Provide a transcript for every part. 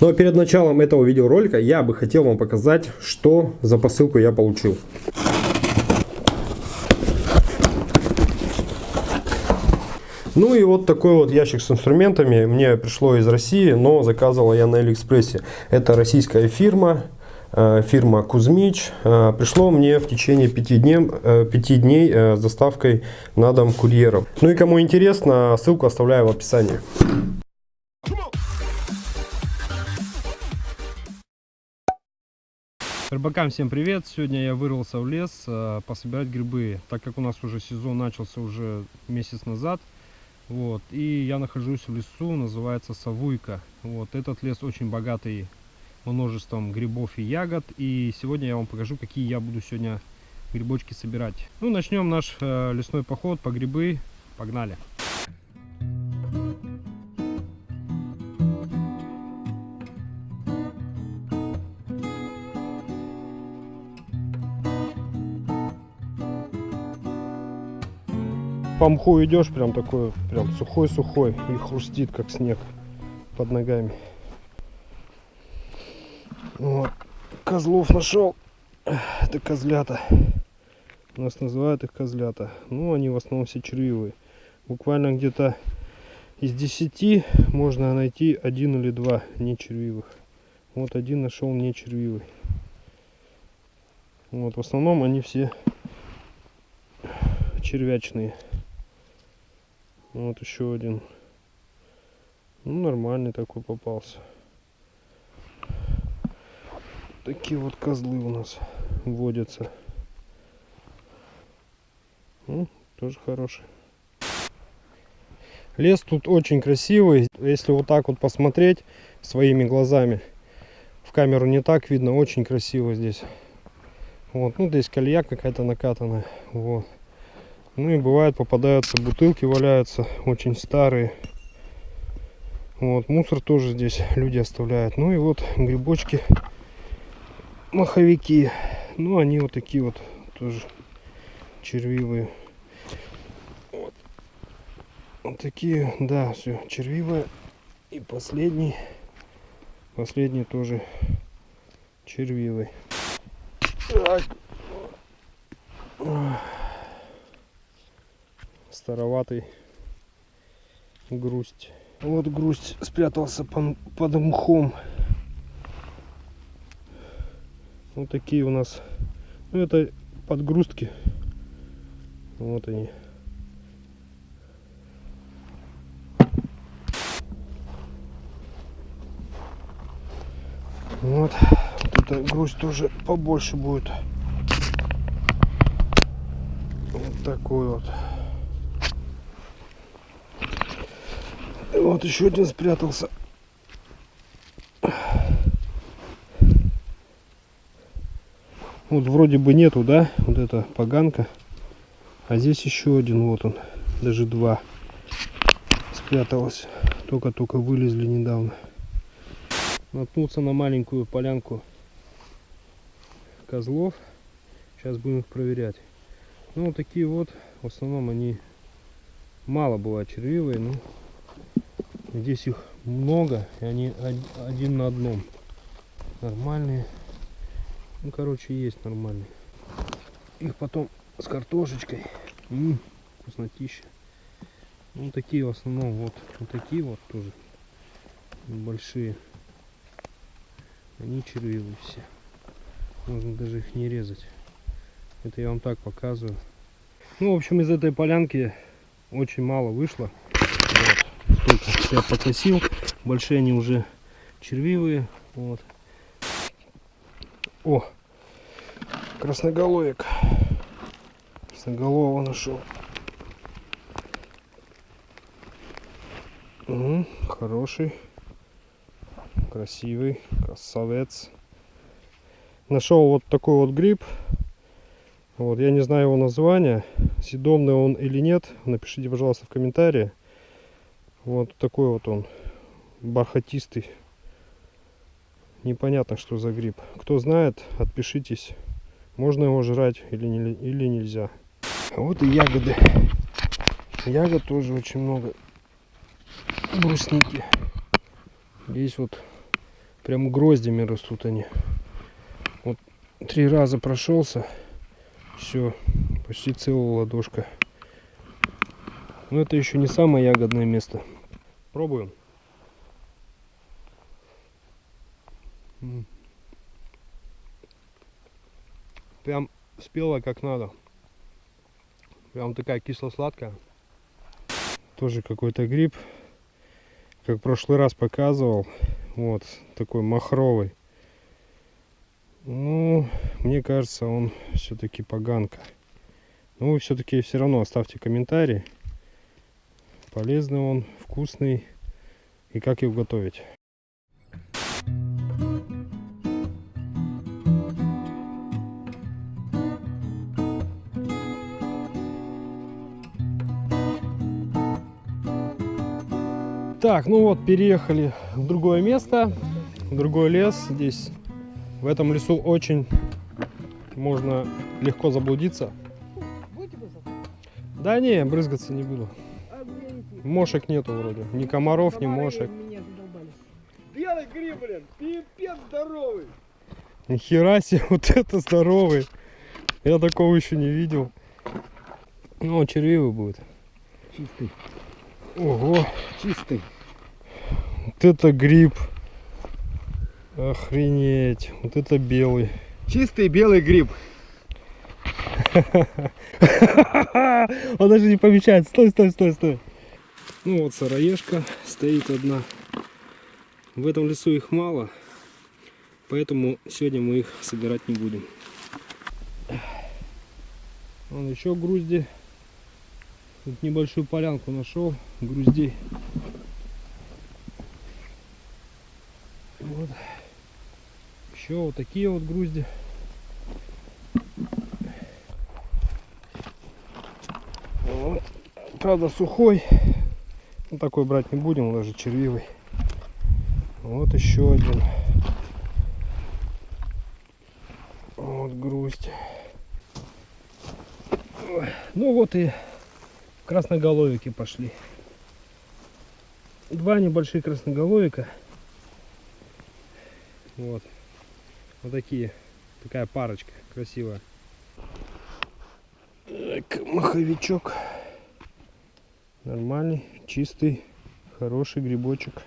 Но перед началом этого видеоролика я бы хотел вам показать, что за посылку я получил. Ну и вот такой вот ящик с инструментами мне пришло из России, но заказывал я на Алиэкспрессе. Это российская фирма, э, фирма Кузьмич. Э, пришло мне в течение 5 дней, 5 дней с доставкой на дом курьером. Ну и кому интересно, ссылку оставляю в описании. Рыбакам всем привет! Сегодня я вырвался в лес э, пособирать грибы, так как у нас уже сезон начался уже месяц назад. Вот, и я нахожусь в лесу, называется Савуйка. Вот, этот лес очень богатый множеством грибов и ягод. И сегодня я вам покажу, какие я буду сегодня грибочки собирать. Ну, начнем наш э, лесной поход по грибы. Погнали! По мху идешь, прям такой, прям сухой-сухой и хрустит, как снег под ногами. Вот. Козлов нашел. Это козлята. У нас называют их козлята. Ну, они в основном все червивые. Буквально где-то из 10 можно найти один или два не червивых. Вот один нашел не червивый. Вот, в основном они все червячные. Вот еще один. Ну, нормальный такой попался. Такие вот козлы у нас водятся. Ну, тоже хороший. Лес тут очень красивый. Если вот так вот посмотреть своими глазами, в камеру не так видно, очень красиво здесь. Вот, ну здесь колея какая-то накатанная. Вот. Ну и бывает попадаются бутылки, валяются очень старые. Вот, мусор тоже здесь люди оставляют. Ну и вот грибочки, маховики. Ну, они вот такие вот тоже червивые. Вот, вот такие, да, все, червивые. И последний, последний тоже червивый. Так староватый грусть. Вот грусть спрятался под, мхом. Вот такие у нас. Ну это подгрустки. Вот они. Вот. вот эта грусть тоже побольше будет. Вот такой вот. Вот еще один спрятался. Вот вроде бы нету, да, вот эта поганка. А здесь еще один, вот он, даже два спряталось. Только-только вылезли недавно. Наткнулся на маленькую полянку козлов. Сейчас будем их проверять. Ну, вот такие вот, в основном они мало бывают червивые, но Здесь их много, и они один на одном. Нормальные. Ну, короче, есть нормальные. Их потом с картошечкой. М -м, вкуснотища. Ну, такие в основном, вот, вот такие вот тоже большие. Они червивые все. Можно даже их не резать. Это я вам так показываю. Ну, в общем, из этой полянки очень мало вышло только я покосил. Большие они уже червивые. Вот. О, красноголовик. Красноголового нашел. Угу, хороший, красивый, красавец. Нашел вот такой вот гриб. Вот, я не знаю его название, съедобный он или нет. Напишите, пожалуйста, в комментарии. Вот такой вот он, бархатистый. Непонятно, что за гриб. Кто знает, отпишитесь. Можно его жрать или, не, или нельзя. Вот и ягоды. Ягод тоже очень много. Брусники. Здесь вот Прям гроздями растут они. Вот три раза прошелся. Все, почти целая ладошка. Но это еще не самое ягодное место. Пробуем. Прям спела как надо. Прям такая кисло-сладкая. Тоже какой-то гриб. Как в прошлый раз показывал. Вот, такой махровый. Ну, мне кажется, он все-таки поганка. Ну, вы все-таки все равно оставьте комментарий. Полезный он, вкусный. И как его готовить. Так, ну вот, переехали в другое место, в другой лес. Здесь, в этом лесу очень можно легко заблудиться. Будете брызгаться? Да не, брызгаться не буду. А? Мошек нету вроде. Ни комаров, ни мошек. Меня задолбали. Белый гриб, блин, пипец здоровый. Нихера себе, вот это здоровый. Я такого еще не видел. Ну, он червивый будет. Чистый, Ого, чистый. вот это гриб. Охренеть. Вот это белый. Чистый белый гриб. Он даже не помечает. Стой, стой, стой, стой. Ну вот сыроежка стоит одна. В этом лесу их мало. Поэтому сегодня мы их собирать не будем. Вон еще грузди. Тут небольшую полянку нашел. Груздей. Вот. Еще вот такие вот грузди. Вот. Правда сухой. Ну, такой брать не будем, он даже червивый. Вот еще один. Вот грусть. Ну вот и красноголовики пошли. Два небольших красноголовика. Вот. Вот такие. Такая парочка красивая. Так, маховичок. Нормальный, чистый, хороший грибочек.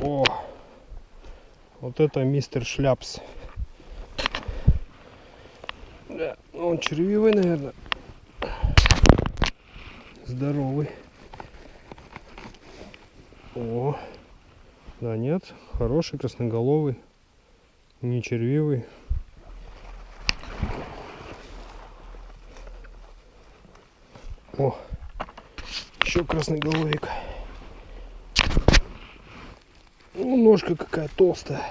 О, вот это мистер Шляпс. Да, он червивый, наверное. Здоровый. О, да нет, хороший, красноголовый, не червивый. Еще красноголовик. Ну, ножка какая толстая.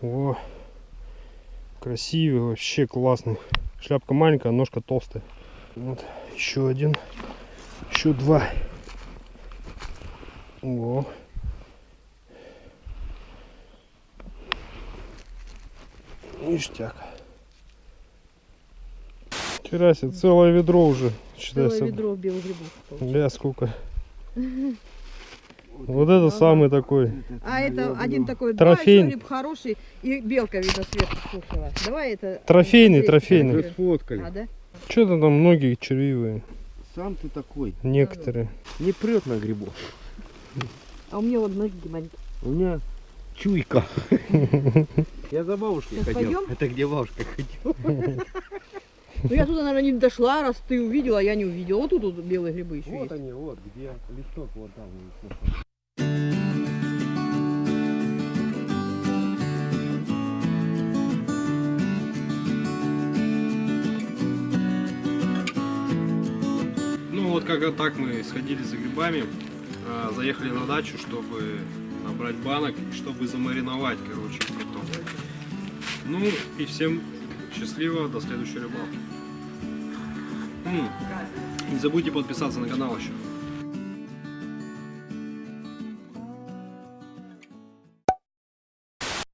О, красивый, вообще классный. Шляпка маленькая, а ножка толстая. Вот, еще один. Еще два. О. Ништяк. Вчера себе целое ведро уже. Считай, Целое ведро белых грибов. получилось. Бля, сколько. Вот это самый такой. А это один такой Трофейный. гриб хороший, и белка, видно, сверху кушала. Давай это... Трофейный, трофейный. Сфоткали. А, да? Что-то там многие червивые. Сам ты такой. Некоторые. Не прет на грибов. А у меня вот ноги маленькие. У меня чуйка. Я за бабушкой ходил. Это где бабушка ходила? Ну я туда, наверное, не дошла, раз ты увидела, а я не увидела. Вот тут вот белые грибы еще Вот есть. они, вот, где листок вот там. Ну вот как так мы сходили за грибами, а, заехали на дачу, чтобы набрать банок, чтобы замариновать, короче, потом. Ну и всем счастливо, до следующей рыбалки. Не забудьте подписаться на канал еще.